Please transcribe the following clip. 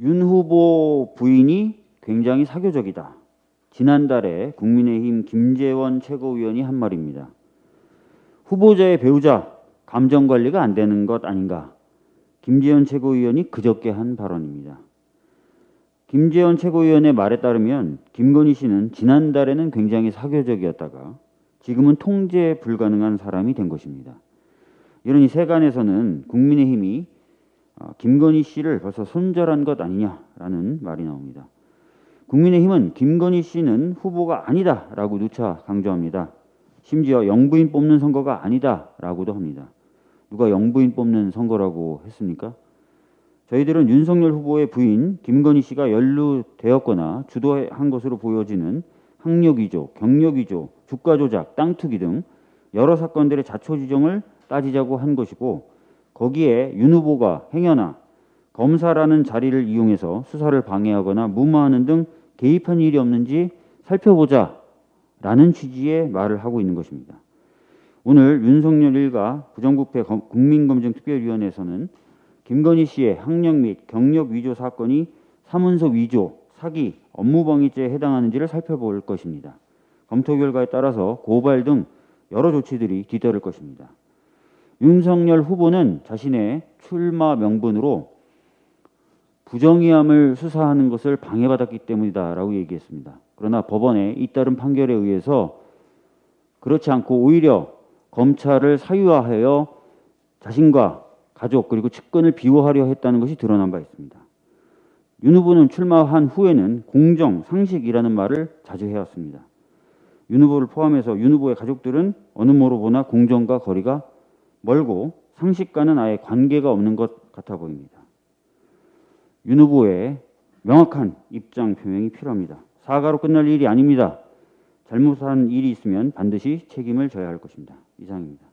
윤 후보 부인이 굉장히 사교적이다. 지난달에 국민의힘 김재원 최고위원이 한 말입니다. 후보자의 배우자 감정 관리가 안 되는 것 아닌가. 김재원 최고위원이 그저께 한 발언입니다. 김재원 최고위원의 말에 따르면 김건희 씨는 지난달에는 굉장히 사교적이었다가 지금은 통제 불가능한 사람이 된 것입니다. 이러니 세간에서는 국민의힘이 어, 김건희 씨를 벌써 손절한 것 아니냐라는 말이 나옵니다. 국민의힘은 김건희 씨는 후보가 아니다라고 누차 강조합니다. 심지어 영부인 뽑는 선거가 아니다라고도 합니다. 누가 영부인 뽑는 선거라고 했습니까? 저희들은 윤석열 후보의 부인 김건희 씨가 연루되었거나 주도한 것으로 보여지는 학력 위조, 경력 위조, 주가 조작, 땅 투기 등 여러 사건들의 자초지종을 따지자고 한 것이고 거기에 윤 후보가 행여나 검사라는 자리를 이용해서 수사를 방해하거나 무마하는 등 개입한 일이 없는지 살펴보자 라는 취지의 말을 하고 있는 것입니다. 오늘 윤석열 일가 부정부패 국민검증특별위원회에서는 김건희 씨의 학력 및 경력 위조 사건이 사문서 위조, 사기, 업무방해죄에 해당하는지를 살펴볼 것입니다. 검토 결과에 따라서 고발 등 여러 조치들이 뒤따를 것입니다. 윤석열 후보는 자신의 출마 명분으로 부정의함을 수사하는 것을 방해받았기 때문이다라고 얘기했습니다. 그러나 법원의 잇따른 판결에 의해서 그렇지 않고 오히려 검찰을 사유화하여 자신과 가족 그리고 측근을 비호하려 했다는 것이 드러난 바 있습니다. 윤 후보는 출마한 후에는 공정, 상식이라는 말을 자주 해왔습니다. 윤 후보를 포함해서 윤 후보의 가족들은 어느 모로 보나 공정과 거리가 멀고 상식과는 아예 관계가 없는 것 같아 보입니다. 윤 후보의 명확한 입장 표명이 필요합니다. 사과로 끝날 일이 아닙니다. 잘못한 일이 있으면 반드시 책임을 져야 할 것입니다. 이상입니다.